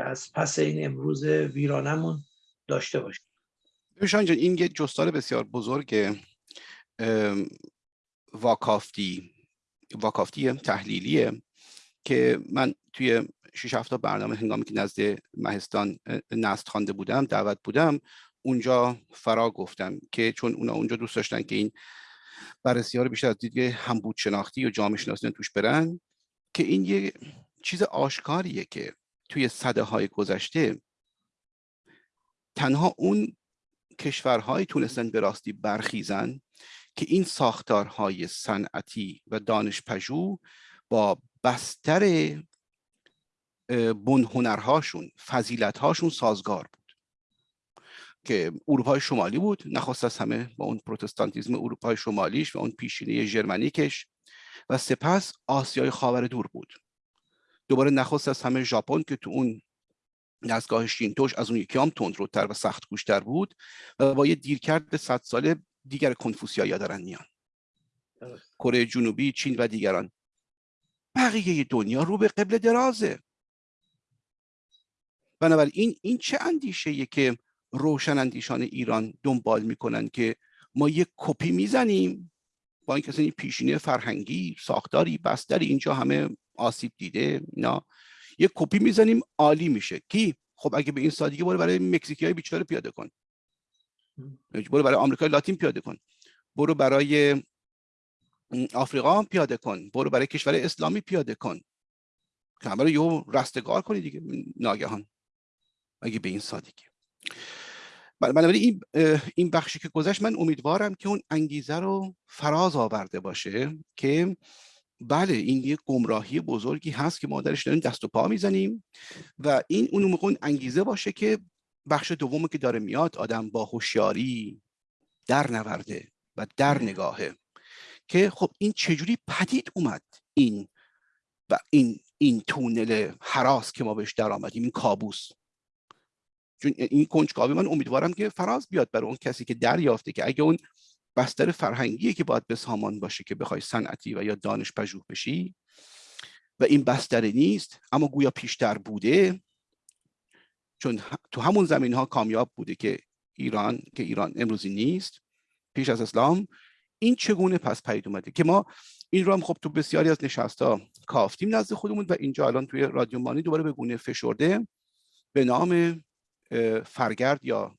S1: از پس این امروز ویرانمون داشته باشیم.
S2: بشان جان این یه جستار بسیار بزرگ واکافتی واکافتی تحلیلیه. که من توی شش هفته برنامه هنگامی که نزد مهستان نست خوانده بودم دعوت بودم اونجا فرا گفتم که چون اونا اونجا دوست داشتن که این بررسی ها رو بیشتر از دیگه همبود شناختی و جامعه شناسی توش برن که این یه چیز آشکاریه که توی صده های گذشته تنها اون کشورهایی تونستن به راستی برخیزن که این ساختارهای صنعتی و دانش پژوه با بستر بنهنرهاشون فضیلتهاشون سازگار بود. که اروپای شمالی بود نخواست از همه با اون پروتستانتیزم اروپای شمالیش و اون پیشینه ژرمنیکش و سپس آسیای خاور دور بود. دوباره نخواست از همه ژاپن که تو اون دستگاه شینتوش از اون یکی هم تندروتر و سخت گوشتر بود و با یه دیرکرد صد ساله دیگر کنفوسیایی دارن میان. کره جنوبی چین و دیگران. بقیه دنیا رو به قبل درازه. بنابراین این چه اندیشه که روشن اندیشان ایران دنبال می‌کنن که ما یک کپی می‌زنیم با این پیشینه فرهنگی ساختاری بستری اینجا همه آسیب دیده اینا. یک کپی می‌زنیم عالی میشه. کی؟ خب اگه به این سادگی برو برای مکزیکی های بیچاره پیاده کن. برو برای آمریکای لاتین پیاده کن. برو برای آفریقا پیاده کن. برو برای کشور اسلامی پیاده کن. که برای یه رستگار کنی دیگه ناگهان. اگه به این سادگی؟ بنابراین این این بخشی که گذشت من امیدوارم که اون انگیزه رو فراز آورده باشه که بله این یه گمراهی بزرگی هست که ما درش داریم دست و پا می‌زنیم و این اون موقع انگیزه باشه که بخش دومی که داره میاد آدم با هوشیاری در نورده و در نگاهه. که خب این چجوری پدید اومد این و این این تونل حراس که ما بهش در آمدیم این کابوس. چون این کنجکاوی من امیدوارم که فراز بیاد برای اون کسی که دریافته که اگه اون بستر فرهنگی که باید به سامان باشه که بخوای صنعتی و یا دانش پژوه بشی و این بستر نیست اما گویا پیشتر بوده چون تو همون زمین ها کامیاب بوده که ایران که ایران امروزی نیست پیش از اسلام این چگونه پس پدید اومده که ما این رو هم خب تو بسیاری از نشستا کافتیم نزد خودمون و اینجا الان توی رادیو مانی دوباره به گونه فشرده به نام فرگرد یا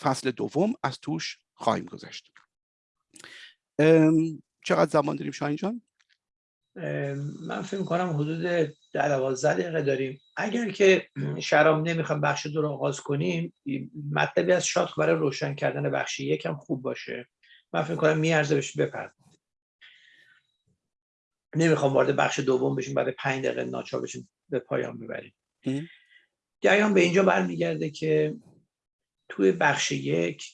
S2: فصل دوم از توش خواهیم گذشت. چقدر زمان داریم شاهین جان؟
S1: من فکر کنم حدود دوازده دقیقه داریم. اگر که شرام نمی‌خوام بخش دو رو آغاز کنیم مطلبی از شاد برای روشن کردن بخش یکم خوب باشه. من فکر کنم میارزه بهش بپرد نمی‌خوام وارد بخش دوم بشیم بعد پنج دقیقه ناچار بشیم به پایان ببریم. جریان به اینجا برمیگرده که توی بخش یک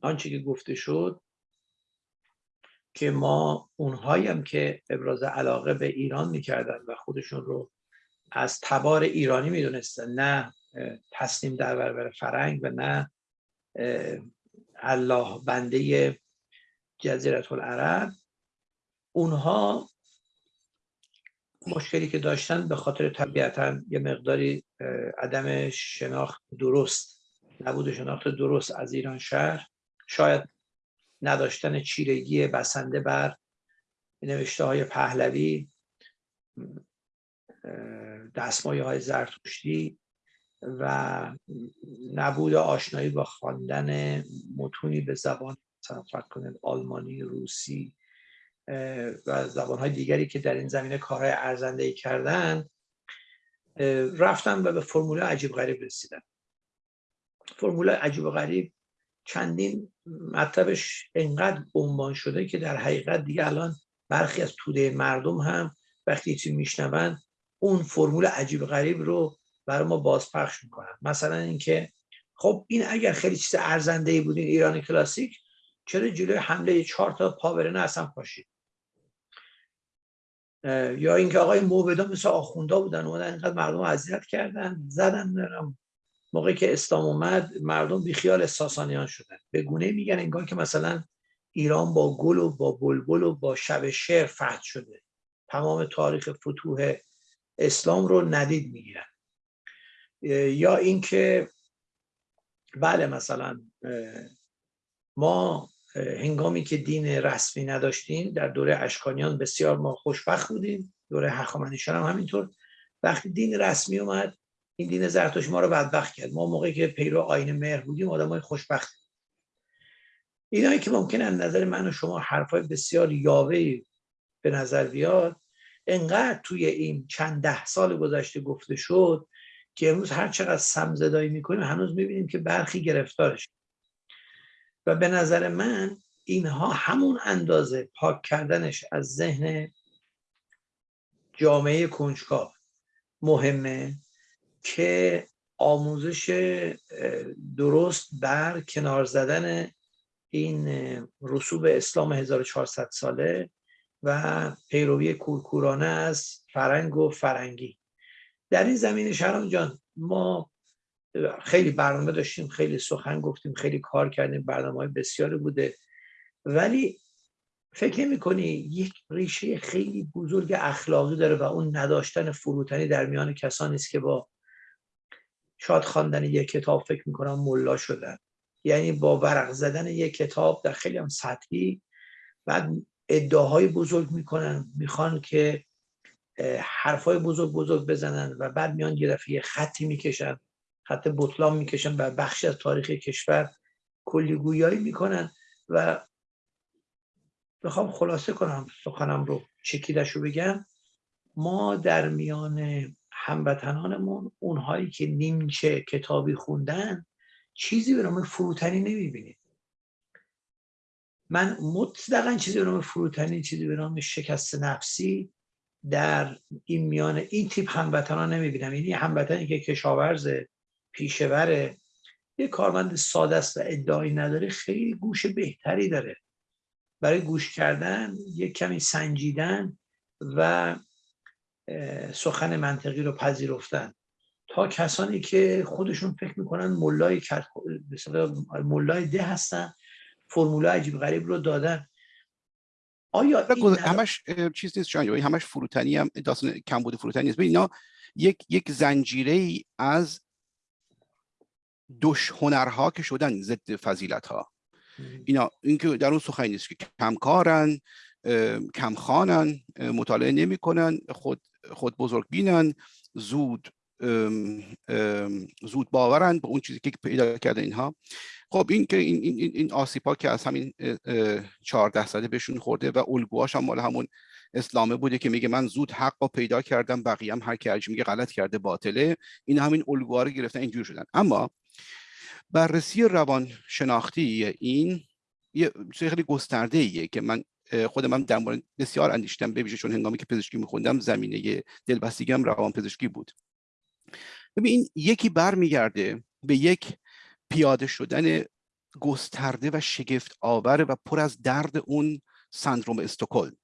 S1: آنچه که گفته شد که ما اونهایی هم که ابراز علاقه به ایران می‌کردن و خودشون رو از تبار ایرانی می‌دونستن نه تسلیم در برابر فرنگ و نه الله بنده جزیرت العرب اونها مشکلی که داشتن به خاطر طبیعتا یه مقداری عدم شناخت درست نبود شناخت درست از ایران شهر. شاید نداشتن چیرگی بسنده بر نوشته های پهلوی دستمایه های زرتشتی و نبود آشنایی با خواندن متونی به زبان مثلا فرق کنید آلمانی روسی و زبانهای دیگری که در این زمینه کارهای ارزنده ای کردن رفتن و به فرمول عجیب غریب رسیدن. فرمول عجیب غریب چندین مطلبش انقدر عنوان شده که در حقیقت دیگه الان برخی از توده مردم هم وقتی چی میشنون اون فرمول عجیب غریب رو برای ما بازپخش می‌کنن. مثلا اینکه خب این اگر خیلی چیز ارزنده ای بود این ایران کلاسیک چرا جلوی حمله چهار تا پاورنه اصلا پاشید؟ یا اینکه آقای موبدا مثل آخوندا بودن اومدن اینقدر مردم اذیت کردن زدن نرم. موقعی که اسلام اومد مردم بیخیال ساسانیان شدن. به گونه میگن انگار که مثلا ایران با گل و با بلبل و با شب شعر فتح شده. تمام تاریخ فتوح اسلام رو ندید می‌گیرن. یا اینکه بله مثلا ما هنگامی که دین رسمی نداشتیم در دوره اشکانیان بسیار ما خوشبخت بودیم. دوره هخامنشیان هم همینطور. وقتی دین رسمی اومد این دین زرتشت ما رو بدبخت کرد. ما موقعی که پیرو آین مهر بودیم های خوشبخت اینایی که ممکن از نظر من و شما حرفای بسیار یاوه به نظر بیاد انقدر توی این چند ده سال گذشته گفته شد که امروز هر چقدر سمزدایی می‌کنیم هنوز می‌بینیم که برخی گرفتارش و به نظر من اینها همون اندازه پاک کردنش از ذهن جامعه کنجکاو مهمه که آموزش درست بر کنار زدن این رسوب اسلام 1400 ساله و پیروی کورکورانه از فرنگ و فرنگی. در این زمین شهرام جان ما خیلی برنامه داشتیم خیلی سخن گفتیم خیلی کار کردیم برنامه های بسیاری بوده. ولی فکر نمی کنی یک ریشه خیلی بزرگ اخلاقی داره و اون نداشتن فروتنی در میان کسانی است که با شاد خواندن یک کتاب فکر می‌کنم ملا شدن. یعنی با ورق زدن یک کتاب در خیلی هم سطحی بعد ادعاهای بزرگ می‌کنن می‌خوان که حرفای بزرگ بزرگ بزنن و بعد میان یه دفعه خطی می‌کشن خط بطلان می‌کشن و بخشی از تاریخ کشور کلی گویایی می‌کنن و می‌خوام خلاصه کنم سخنم رو چکیدش رو بگم. ما در میان هموطنانمون اونهایی که نیمچه کتابی خوندن چیزی به نام فروتنی نمی‌بینیم. من مطلقا چیزی به نام فروتنی چیزی به نام شکست نفسی در این میان این تیپ هموطنان نمی‌بینم. یعنی هموطنی که کشاورز پیشور یه کارمند ساده است و ادعایی نداره خیلی گوش بهتری داره. برای گوش کردن یک کمی سنجیدن و سخن منطقی رو پذیرفتن. تا کسانی که خودشون فکر می‌کنن ملای ملای ده هستن فرموله عجیب غریب رو دادن.
S2: آیا همش چیز نیست شاید همش فروتنی هم داستان کمبود فروتنی نیست. اینا یک یک زنجیره ای از دش هنرها که شدن ضد فضیلت ها اینا اینکه در اون سخنی نیست که کمکارن کمخانن مطالعه نمی‌کنن خود خود بزرگ بینن زود زود باورن به اون چیزی که پیدا کرده اینها. خب این که این این این آسیپا که از همین 14 ساله بهشون خورده و الگوهاش هم مال همون اسلامه بوده که میگه من زود حق رو پیدا کردم بقیه هم هر کی میگه غلط کرده باطله. این همین الگوها رو گرفتن اینجور شدن. اما بررسی روان شناختی این یه خیلی گسترده ایه که من خودم هم در مورد بسیار اندیشتم ببیشه چون هنگامی که پزشکی میخوندم زمینه دلبستگی هم روان پزشکی بود. ببین یکی برمیگرده به یک پیاده شدن گسترده و شگفت آور و پر از درد اون سندروم استکهلم.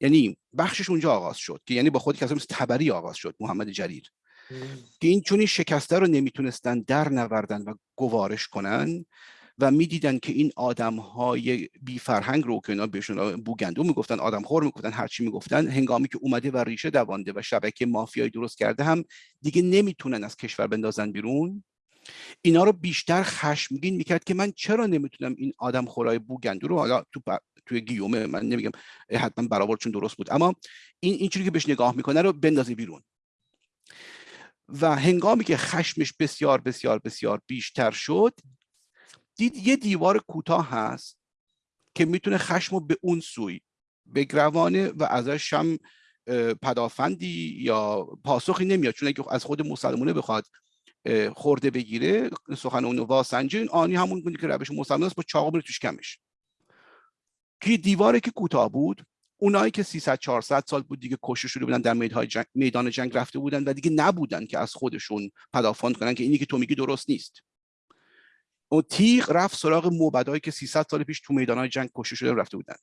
S2: یعنی بخشش اونجا آغاز شد که یعنی با خود کسی مثل تبری آغاز شد محمد جریر. که این چون این شکسته رو نمی‌تونستن در نوردن و گوارش کنن و می‌دیدن که این آدم های بی فرهنگ رو که اینا بهشون بوگندو می‌گفتن آدم خور می‌گفتن هرچی می‌گفتن هنگامی که اومده و ریشه دوانده و شبکه مافیایی درست کرده هم دیگه نمی‌تونن از کشور بندازن بیرون. اینا رو بیشتر خشمگین می‌کرد که من چرا نمی‌تونم این آدم خورای بوگندو رو حالا تو توی گیومه من نمیگم حتما برابر چون درست بود اما این این چیزی که بهش نگاه می‌کنه رو بندازه بیرون. و هنگامی که خشمش بسیار بسیار بسیار بیشتر شد دید یه دیوار کوتاه هست که می‌تونه خشم رو به اون سوی بگروانه و ازش هم پدافندی یا پاسخی نمیاد. چون اگه از خود مسلمونه بخواد خورده بگیره سخن اونو واسنجه آنی همون گونه که روش مسلمان است با چاقو بره توش کمش. که دیواره که کوتاه بود اونایی که 300 400 سال بود دیگه کشته شده بودن در جنگ، میدان جنگ رفته بودن و دیگه نبودن که از خودشون پدافند کنن که اینی که تو میگی درست نیست. اون تیغ رفت سراغ موبدایی که 300 سال پیش تو میدان جنگ کشته شده رفته بودن.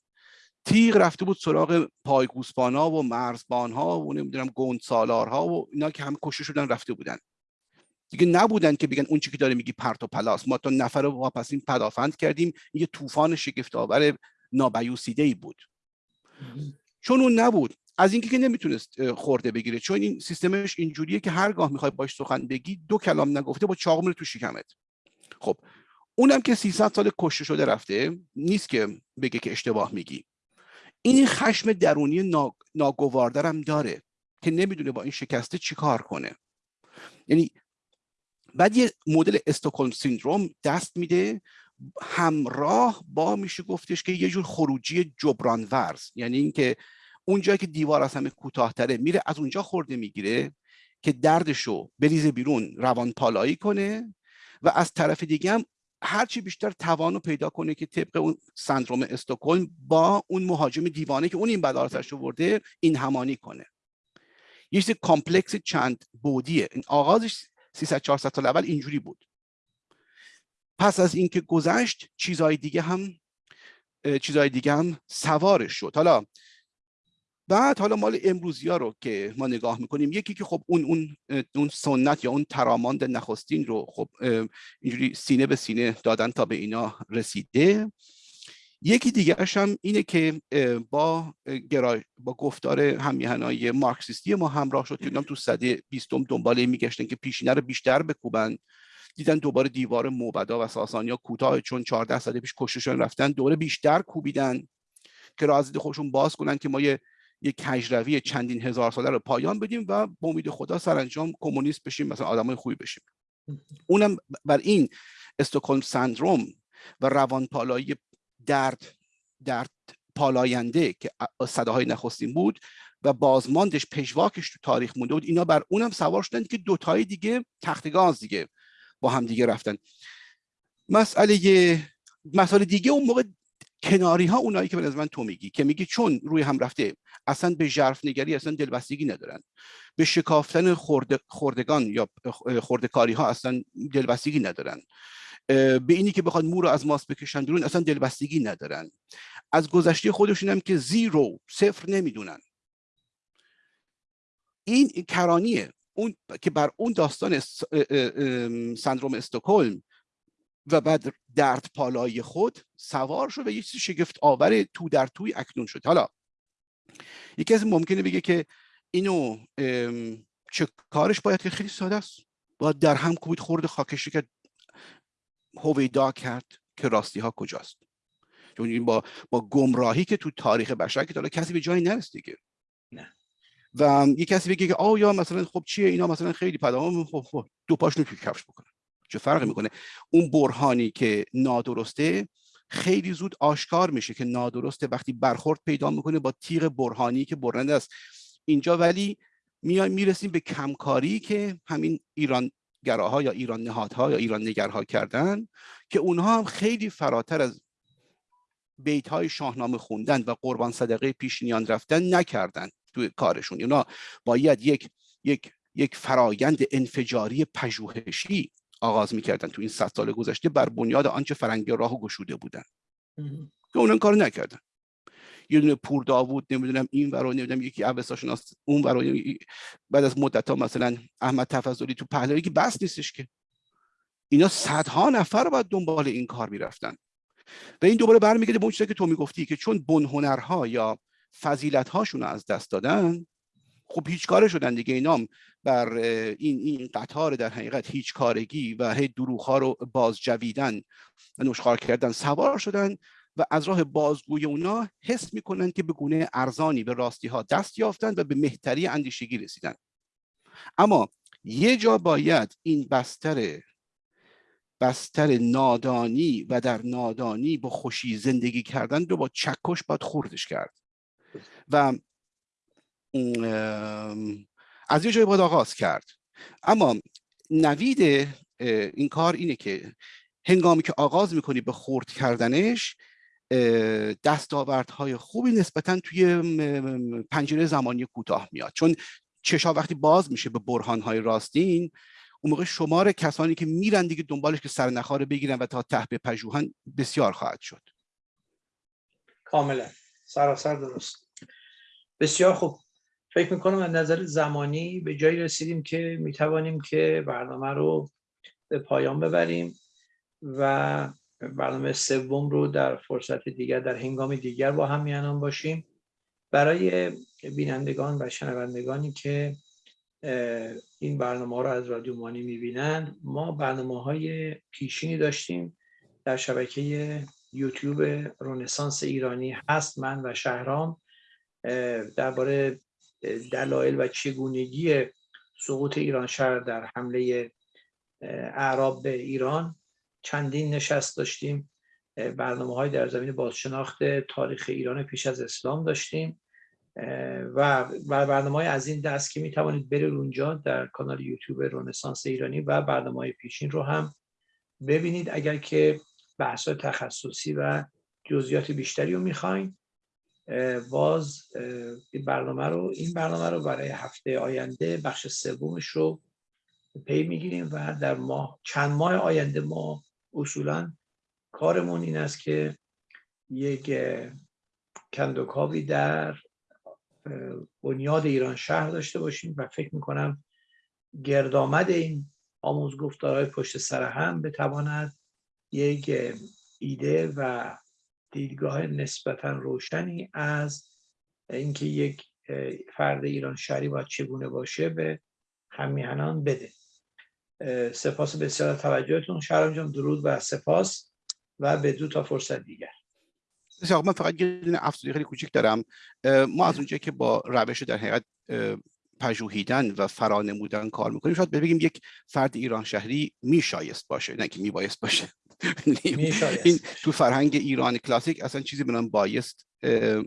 S2: تیغ رفته بود سراغ پایگوسپان ها و مرزبان ها و نمی‌دونم گوند سالار ها و اینا که همه کشته شدن رفته بودن. دیگه نبودن که بگن اون چی که داره میگی پرت و پلاس. ما تا نفر واپسین پدافند کردیم. یه طوفان شگفت آور نابیوسیده ای بود. چون اون نبود. از اینکه که نمی‌تونست خورده بگیره. چون این سیستمش اینجوریه که هرگاه می‌خوای باش سخن بگی دو کلام نگفته با چاقو میره تو شکمت. خب اونم که 300 سال کشته شده رفته نیست که بگه که اشتباه میگی. این خشم درونی ناگواردرم داره که نمی‌دونه با این شکسته چیکار کنه. یعنی بعد یه مدل استوکلم سیندروم دست میده همراه با میشه گفتش که یه جور خروجی جبران ورز یعنی اینکه اونجا که دیوار از همه کوتاهتره میره از اونجا خرده می‌گیره که دردشو بریزه بیرون روان پالایی کنه و از طرف دیگه هم هرچی بیشتر توانو پیدا کنه که طبق اون سندروم استکهلم با اون مهاجم دیوانه که اون این بلا رو ورده این همانی کنه. یه چیز complex چند بعدیه. این آغازش 300 400 سال اول اینجوری بود. پس از اینکه گذشت چیزهای دیگه هم چیزهای دیگه هم سوارش شد. حالا بعد حالا مال امروزی ها رو که ما نگاه می‌کنیم یکی که خب اون اون اون سنت یا اون تراماند نخستین رو خب اینجوری سینه به سینه دادن تا به اینا رسیده. یکی دیگرش هم اینه که با گرای با گفتار همیهنای مارکسیستی ما همراه شد که تو صده بیستم دنباله میگشتن که پیشینه رو بیشتر بکوبن. دیدن دوباره دیوار موبدا و ساسانیا کوتاه چون 14 سال پیش کشتشون رفتن دوره بیشتر کوبیدن که رازید خودشون باز کنن که ما یه یک کجروی چندین هزار ساله رو پایان بدیم و با امید خدا سرانجام کمونیست بشیم مثلا آدمای خوبی بشیم. اونم بر این استکهلم سندروم و روانپالایی درد درد پالاینده که صداهای نخستین بود و بازماندش پژواکش تو تاریخ مونده بود اینا بر اونم سوار شدن که دوتای دیگه تخت گاز دیگه با هم دیگه رفتن. مسئله مسئله دیگه اون موقع کناری ها اونایی که به من تو میگی که میگی چون روی هم رفته اصلا به ژرف نگری اصلا دلبستگی ندارن. به شکافتن خورده، خوردگان یا خوردکاری ها اصلا دلبستگی ندارن. به اینی که بخواد مو رو از ماست بکشن بیرون اصلا دلبستگی ندارن. از گذشته خودشون هم که زیرو صفر نمی‌دونن. این کرانیه. اون که بر اون داستان سندروم استکهلم و بعد درد پالای خود سوار شد و یه چیز شگفت آور تو در توی اکنون شد. حالا یکی از ممکنه بگه که اینو چه کارش باید که خیلی ساده است. باید در هم کوبید خورد خاکشی که هویدا کرد. که راستی ها کجاست. چون با با گمراهی که تو تاریخ بشر که حالا کسی به جایی نرسید دیگه. نه. و یه کسی بگه که آه یا مثلا خب چیه اینا مثلا خیلی پدام خب, خب دو پاشنو توی کفش بکنه. چه فرقی می‌کنه؟ اون برهانی که نادرسته خیلی زود آشکار میشه که نادرسته وقتی برخورد پیدا می‌کنه با تیغ برهانی که برنده است. اینجا ولی میای می‌رسیم به کمکاری که همین ایران گراها یا ایران نهادها یا ایران نگرها کردن که اونها هم خیلی فراتر از بیت های شاهنامه خوندن و قربان صدقه پیشنیان رفتن نکردن. توی کارشون. اونا باید یک یک یک فرایند انفجاری پژوهشی آغاز می‌کردن تو این صد سال گذشته بر بنیاد آنچه فرنگ راه گشوده بودن. که اونن کار نکردن. یه دونه پور داوود نمی‌دونم این ورا نمی‌دونم یکی اوساشناس اون ورا بعد از مدت ها مثلا احمد تفضلی تو پهلوی که بس نیستش که. اینا صدها نفر باید دنبال این کار می‌رفتن. و این دوباره برمیگرده به اون چیزی که تو می‌گفتی که چون بن هنرها یا فضیلت هاشون از دست دادن خب هیچ کاره شدن دیگه. اینام بر این این قطار در حقیقت هیچ کارگی و هی دروغ ها رو باز جویدن و نشخار کردن سوار شدن و از راه بازگوی اونا حس می‌کنن که به گونه ارزانی به راستی ها دست یافتن و به مهتری اندیشگی رسیدن. اما یه جا باید این بستر بستر نادانی و در نادانی با خوشی زندگی کردن رو با چکش باید خوردش کرد. و از یه جای باید آغاز کرد. اما نوید این کار اینه که هنگامی که آغاز می‌کنی به خورد کردنش دستاوردهای خوبی نسبتا توی پنجره زمانی کوتاه میاد. چون چشا وقتی باز میشه به برهانهای راستین اون موقع شمار کسانی که میرن دیگه دنبالش که سرنخاره بگیرن و تا ته پژوهن بسیار خواهد شد.
S1: کاملا. سراسر درست. بسیار خوب. فکر می‌کنم از نظر زمانی به جایی رسیدیم که می‌توانیم که برنامه رو به پایان ببریم و برنامه سوم رو در فرصت دیگر در هنگام دیگر با هم میانان باشیم. برای بینندگان و شنوندگانی که این برنامه رو از رادیو مانی می‌بینند ما برنامه های پیشینی داشتیم در شبکه یوتیوب رونسانس ایرانی هست. من و شهرام درباره دلایل و چگونگی سقوط ایران شهر در حمله اعراب به ایران. چندین نشست داشتیم برنامه های در زمین بازشناخت تاریخ ایران پیش از اسلام داشتیم و برنامه های از این دست که می توانید برید اونجا در کانال یوتیوب رونسانس ایرانی و برنامه های پیشین رو هم ببینید. اگر که بحث تخصصی و جزئیات بیشتری رو می‌خواین باز این برنامه رو این برنامه رو برای هفته آینده بخش سومش رو پی می‌گیریم و در ماه چند ماه آینده ما اصولا کارمون این است که یک کندوکاوی در بنیاد ایران شهر داشته باشیم و فکر می‌کنم گردآمد این آموز گفتارهای پشت سر هم بتواند یک ایده و دیدگاه نسبتا روشنی از اینکه یک فرد ایران شهری باید چگونه باشه به همیهنان بده. سپاس بسیار توجهتون. شهرام جان درود و سپاس و به دو تا فرصت دیگر.
S2: بسیار من فقط یه دونه خیلی کوچیک دارم. ما از اونجایی که با روش در حقیقت پژوهیدن و فرانمودن کار می‌کنیم شاید بگیم یک فرد ایران شهری میشایست باشه نه که میبایست باشه. این تو فرهنگ ایران کلاسیک اصلا چیزی به بایست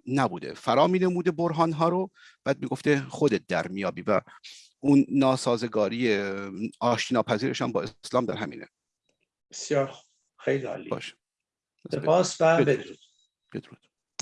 S2: نبوده. فرا مینموده برهان ها رو بعد می‌گفته خودت در میابی و اون ناسازگاری آشتی ناپذیرش هم با اسلام در همینه.
S1: بسیار خیلی عالی.
S2: باشه.
S1: سپاس و بدرود.
S2: بدرود.